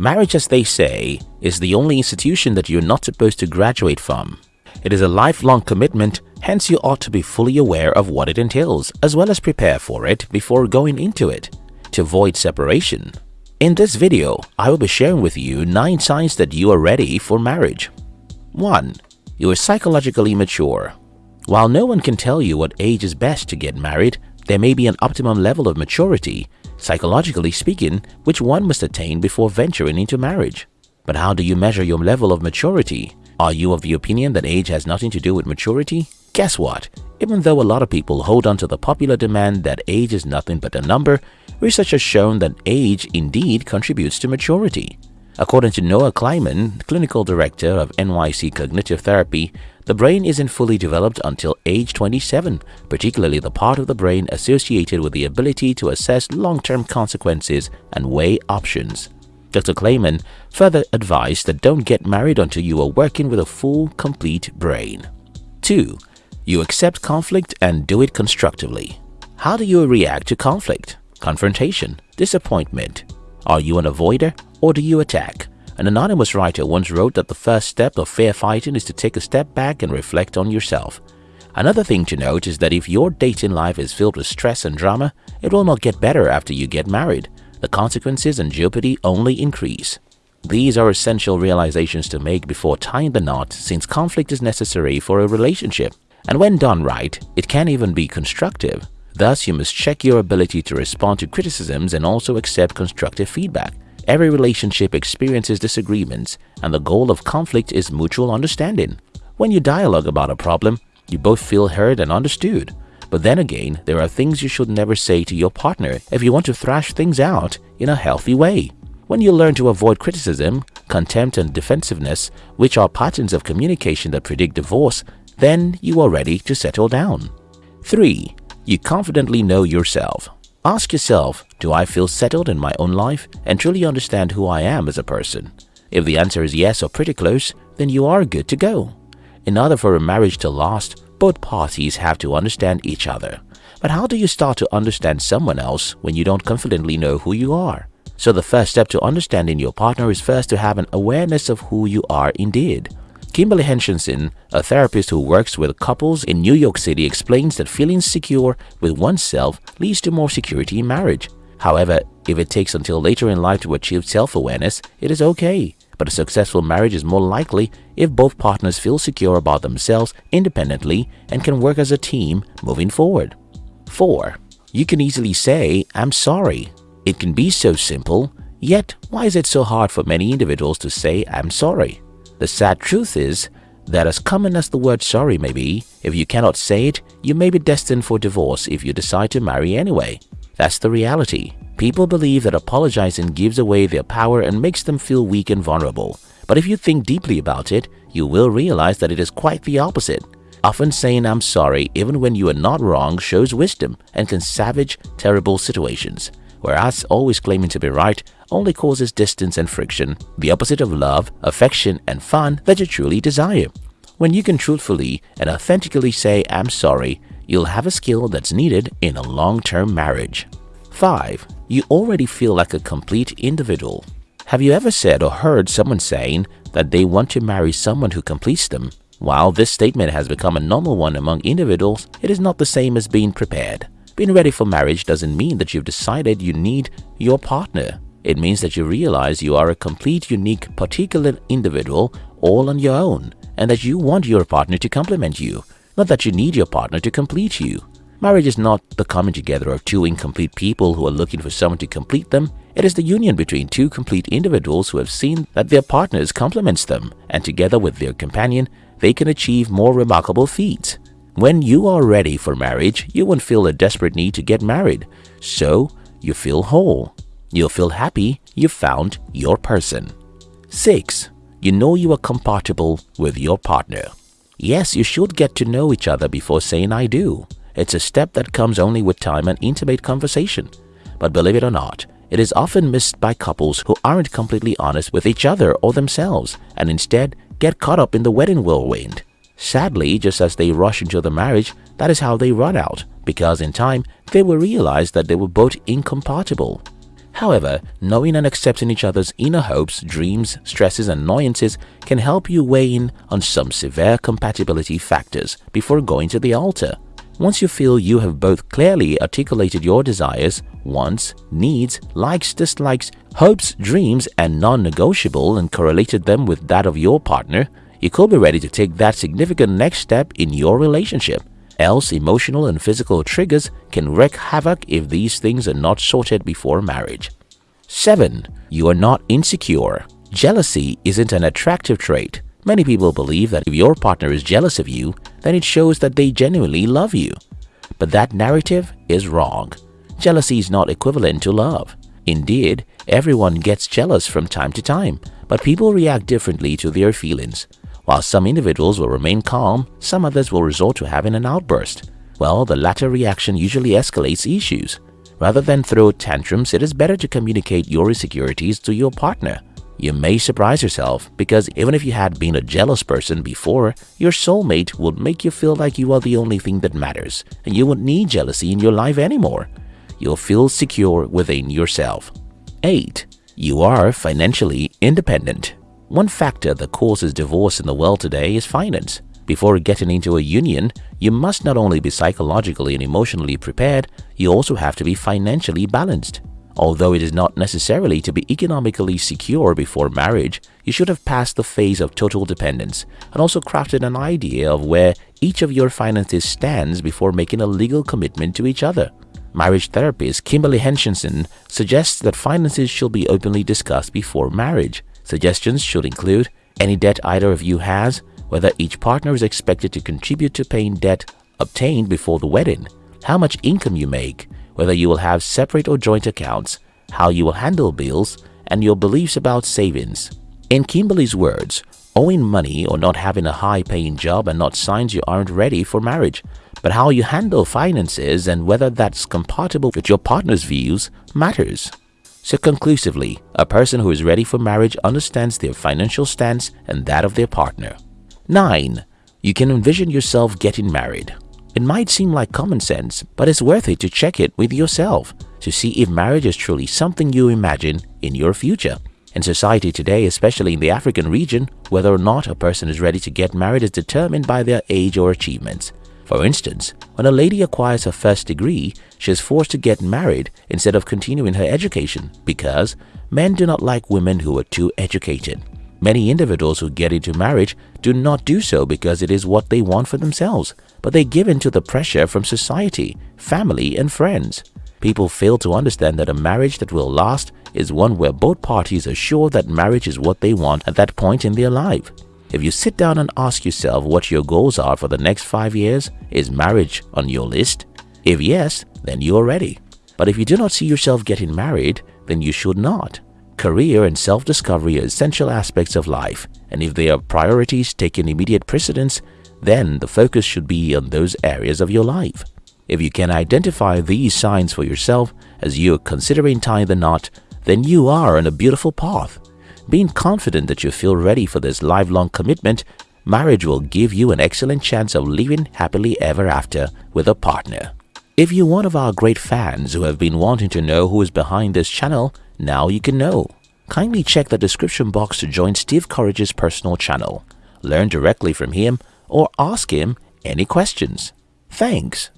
Marriage, as they say, is the only institution that you're not supposed to graduate from. It is a lifelong commitment, hence you ought to be fully aware of what it entails as well as prepare for it before going into it to avoid separation. In this video, I will be sharing with you 9 signs that you are ready for marriage. 1. You are psychologically mature. While no one can tell you what age is best to get married, there may be an optimum level of maturity psychologically speaking, which one must attain before venturing into marriage. But how do you measure your level of maturity? Are you of the opinion that age has nothing to do with maturity? Guess what? Even though a lot of people hold on to the popular demand that age is nothing but a number, research has shown that age indeed contributes to maturity. According to Noah Clyman, clinical director of NYC Cognitive Therapy, the brain isn't fully developed until age 27, particularly the part of the brain associated with the ability to assess long-term consequences and weigh options. Dr. Clyman further advised that don't get married until you are working with a full, complete brain. 2. You accept conflict and do it constructively. How do you react to conflict, confrontation, disappointment? Are you an avoider or do you attack? An anonymous writer once wrote that the first step of fair fighting is to take a step back and reflect on yourself. Another thing to note is that if your dating life is filled with stress and drama, it will not get better after you get married. The consequences and jeopardy only increase. These are essential realizations to make before tying the knot since conflict is necessary for a relationship. And when done right, it can even be constructive. Thus, you must check your ability to respond to criticisms and also accept constructive feedback. Every relationship experiences disagreements and the goal of conflict is mutual understanding. When you dialogue about a problem, you both feel heard and understood. But then again, there are things you should never say to your partner if you want to thrash things out in a healthy way. When you learn to avoid criticism, contempt and defensiveness, which are patterns of communication that predict divorce, then you are ready to settle down. 3. You confidently know yourself. Ask yourself, do I feel settled in my own life and truly understand who I am as a person? If the answer is yes or pretty close, then you are good to go. In order for a marriage to last, both parties have to understand each other. But how do you start to understand someone else when you don't confidently know who you are? So the first step to understanding your partner is first to have an awareness of who you are indeed. Kimberly Hershenson, a therapist who works with couples in New York City explains that feeling secure with oneself leads to more security in marriage. However, if it takes until later in life to achieve self-awareness, it is okay. But a successful marriage is more likely if both partners feel secure about themselves independently and can work as a team moving forward. 4. You can easily say, I'm sorry. It can be so simple, yet why is it so hard for many individuals to say, I'm sorry? The sad truth is that as common as the word sorry may be, if you cannot say it, you may be destined for divorce if you decide to marry anyway. That's the reality. People believe that apologizing gives away their power and makes them feel weak and vulnerable. But if you think deeply about it, you will realize that it is quite the opposite. Often saying I'm sorry even when you are not wrong shows wisdom and can savage terrible situations whereas always claiming to be right only causes distance and friction, the opposite of love, affection, and fun that you truly desire. When you can truthfully and authentically say, I'm sorry, you'll have a skill that's needed in a long-term marriage. 5. You already feel like a complete individual. Have you ever said or heard someone saying that they want to marry someone who completes them? While this statement has become a normal one among individuals, it is not the same as being prepared. Being ready for marriage doesn't mean that you've decided you need your partner. It means that you realize you are a complete, unique, particular individual all on your own and that you want your partner to complement you, not that you need your partner to complete you. Marriage is not the coming together of two incomplete people who are looking for someone to complete them. It is the union between two complete individuals who have seen that their partners complements them and together with their companion, they can achieve more remarkable feats. When you are ready for marriage, you won't feel a desperate need to get married. So, you feel whole. You'll feel happy you found your person. 6. You know you are compatible with your partner. Yes, you should get to know each other before saying I do. It's a step that comes only with time and intimate conversation. But believe it or not, it is often missed by couples who aren't completely honest with each other or themselves and instead get caught up in the wedding whirlwind. Sadly, just as they rush into the marriage, that is how they run out, because in time, they will realize that they were both incompatible. However, knowing and accepting each other's inner hopes, dreams, stresses and annoyances can help you weigh in on some severe compatibility factors before going to the altar. Once you feel you have both clearly articulated your desires, wants, needs, likes, dislikes, hopes, dreams and non-negotiable and correlated them with that of your partner, you could be ready to take that significant next step in your relationship. Else, emotional and physical triggers can wreak havoc if these things are not sorted before marriage. 7. You are not insecure. Jealousy isn't an attractive trait. Many people believe that if your partner is jealous of you, then it shows that they genuinely love you. But that narrative is wrong. Jealousy is not equivalent to love. Indeed, everyone gets jealous from time to time, but people react differently to their feelings. While some individuals will remain calm, some others will resort to having an outburst. Well, the latter reaction usually escalates issues. Rather than throw tantrums, it is better to communicate your insecurities to your partner. You may surprise yourself because even if you had been a jealous person before, your soulmate would make you feel like you are the only thing that matters and you won't need jealousy in your life anymore. You'll feel secure within yourself. 8. You are financially independent. One factor that causes divorce in the world today is finance. Before getting into a union, you must not only be psychologically and emotionally prepared, you also have to be financially balanced. Although it is not necessarily to be economically secure before marriage, you should have passed the phase of total dependence and also crafted an idea of where each of your finances stands before making a legal commitment to each other. Marriage therapist Kimberly Hershenson suggests that finances should be openly discussed before marriage. Suggestions should include any debt either of you has, whether each partner is expected to contribute to paying debt obtained before the wedding, how much income you make, whether you will have separate or joint accounts, how you will handle bills, and your beliefs about savings. In Kimberly's words, owing money or not having a high-paying job are not signs you aren't ready for marriage, but how you handle finances and whether that's compatible with your partner's views matters. So conclusively, a person who is ready for marriage understands their financial stance and that of their partner. 9. You can envision yourself getting married. It might seem like common sense, but it's worth it to check it with yourself to see if marriage is truly something you imagine in your future. In society today, especially in the African region, whether or not a person is ready to get married is determined by their age or achievements. For instance, when a lady acquires her first degree, she is forced to get married instead of continuing her education because men do not like women who are too educated. Many individuals who get into marriage do not do so because it is what they want for themselves, but they give in to the pressure from society, family and friends. People fail to understand that a marriage that will last is one where both parties are sure that marriage is what they want at that point in their life. If you sit down and ask yourself what your goals are for the next five years, is marriage on your list? If yes, then you are ready. But if you do not see yourself getting married, then you should not. Career and self-discovery are essential aspects of life, and if they are priorities taking immediate precedence, then the focus should be on those areas of your life. If you can identify these signs for yourself as you are considering tying the knot, then you are on a beautiful path. Being confident that you feel ready for this lifelong commitment, marriage will give you an excellent chance of living happily ever after with a partner. If you're one of our great fans who have been wanting to know who is behind this channel, now you can know. Kindly check the description box to join Steve Courage's personal channel, learn directly from him or ask him any questions. Thanks.